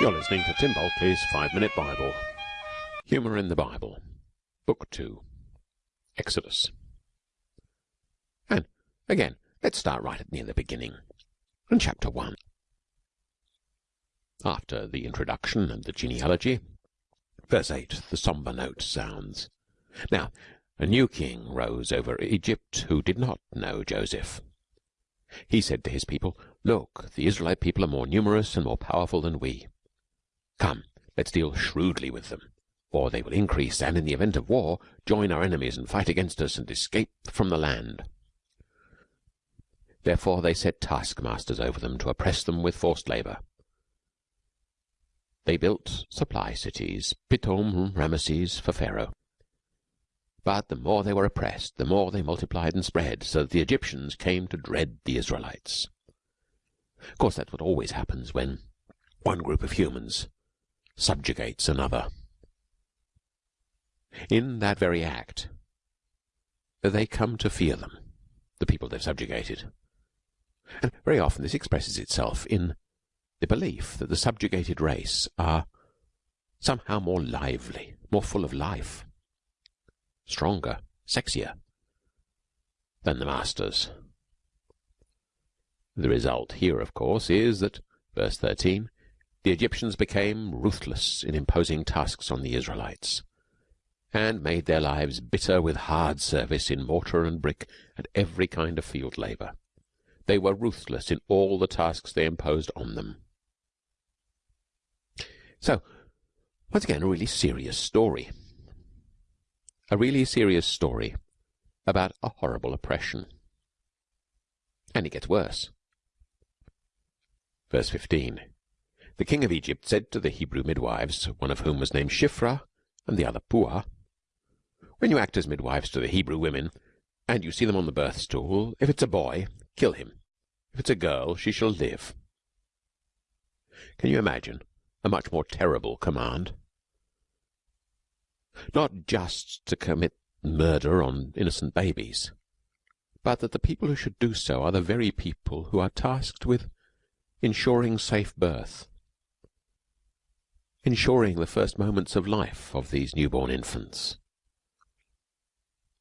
You're listening to Tim Bulkeley's Five Minute Bible. Humour in the Bible. Book 2. Exodus. And, again, let's start right at near the beginning. In chapter 1. After the introduction and the genealogy, verse 8, the sombre note sounds. Now, a new king rose over Egypt who did not know Joseph. He said to his people, Look, the Israelite people are more numerous and more powerful than we. Come, let's deal shrewdly with them, or they will increase and, in the event of war, join our enemies and fight against us and escape from the land. Therefore they set taskmasters over them to oppress them with forced labour. They built supply cities, Pithom, Ramesses, for Pharaoh. But the more they were oppressed, the more they multiplied and spread, so that the Egyptians came to dread the Israelites. Of course, that's what always happens when one group of humans subjugates another. In that very act, they come to fear them, the people they've subjugated. And very often this expresses itself in the belief that the subjugated race are somehow more lively, more full of life, stronger, sexier than the masters. The result here, of course, is that, verse 13, the Egyptians became ruthless in imposing tasks on the Israelites, and made their lives bitter with hard service in mortar and brick and every kind of field labour. They were ruthless in all the tasks they imposed on them. So, once again, a really serious story. A really serious story about a horrible oppression. And it gets worse. Verse 15. The king of Egypt said to the Hebrew midwives, one of whom was named Shiphrah and the other Puah, When you act as midwives to the Hebrew women, and you see them on the birth stool, if it's a boy, kill him. If it's a girl, she shall live. Can you imagine a much more terrible command? Not just to commit murder on innocent babies, but that the people who should do so are the very people who are tasked with ensuring safe birth ensuring the first moments of life of these newborn infants.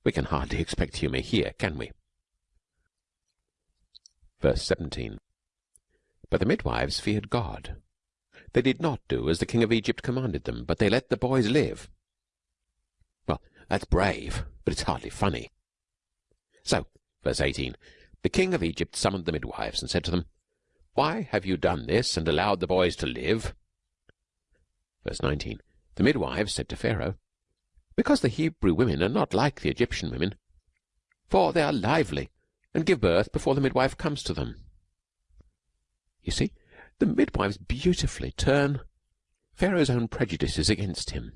We can hardly expect humour here, can we? Verse 17. But the midwives feared God. They did not do as the king of Egypt commanded them, but they let the boys live. Well, that's brave, but it's hardly funny. So, verse 18, the king of Egypt summoned the midwives and said to them, Why have you done this and allowed the boys to live? Verse 19. The midwives said to Pharaoh, Because the Hebrew women are not like the Egyptian women, for they are lively, and give birth before the midwife comes to them. You see, the midwives beautifully turn Pharaoh's own prejudices against him.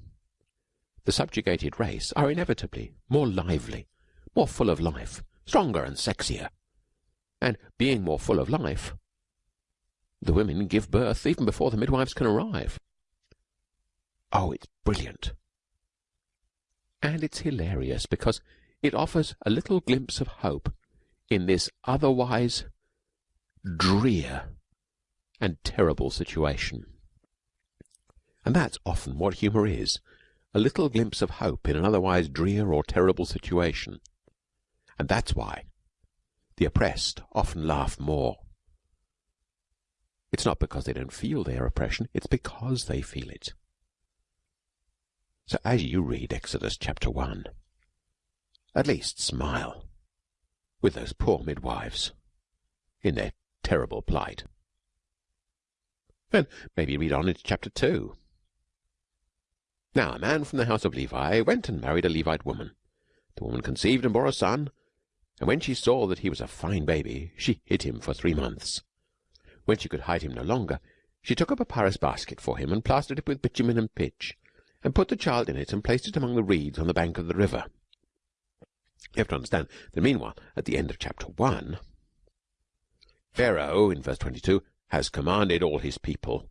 The subjugated race are inevitably more lively, more full of life, stronger and sexier. And being more full of life, the women give birth even before the midwives can arrive. Oh, it's brilliant. And it's hilarious because it offers a little glimpse of hope in this otherwise drear and terrible situation. And that's often what humour is a little glimpse of hope in an otherwise drear or terrible situation. And that's why the oppressed often laugh more. It's not because they don't feel their oppression, it's because they feel it. So as you read Exodus chapter 1, at least smile with those poor midwives in their terrible plight. Then maybe read on into chapter 2. Now a man from the house of Levi went and married a Levite woman. The woman conceived and bore a son, and when she saw that he was a fine baby, she hid him for three months. When she could hide him no longer, she took up a papyrus basket for him and plastered it with bitumen and pitch and put the child in it and placed it among the reeds on the bank of the river. You have to understand that meanwhile, at the end of chapter 1, Pharaoh, in verse 22, has commanded all his people,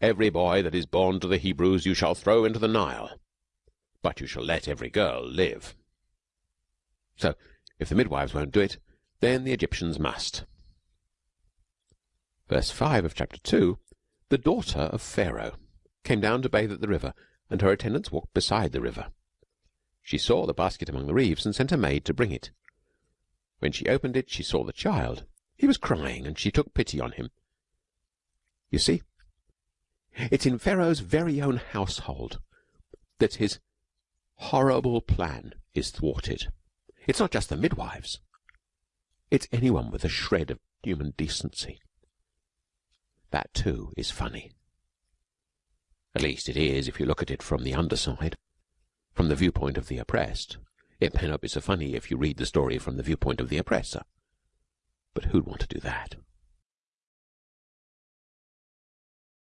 Every boy that is born to the Hebrews you shall throw into the Nile, but you shall let every girl live. So, if the midwives won't do it, then the Egyptians must. Verse 5 of chapter 2 The daughter of Pharaoh came down to bathe at the river, and her attendants walked beside the river. She saw the basket among the reeds, and sent a maid to bring it. When she opened it, she saw the child. He was crying, and she took pity on him. You see, it's in Pharaoh's very own household that his horrible plan is thwarted. It's not just the midwives. It's anyone with a shred of human decency. That, too, is funny. At least it is if you look at it from the underside, from the viewpoint of the oppressed. It may not be so funny if you read the story from the viewpoint of the oppressor. But who'd want to do that?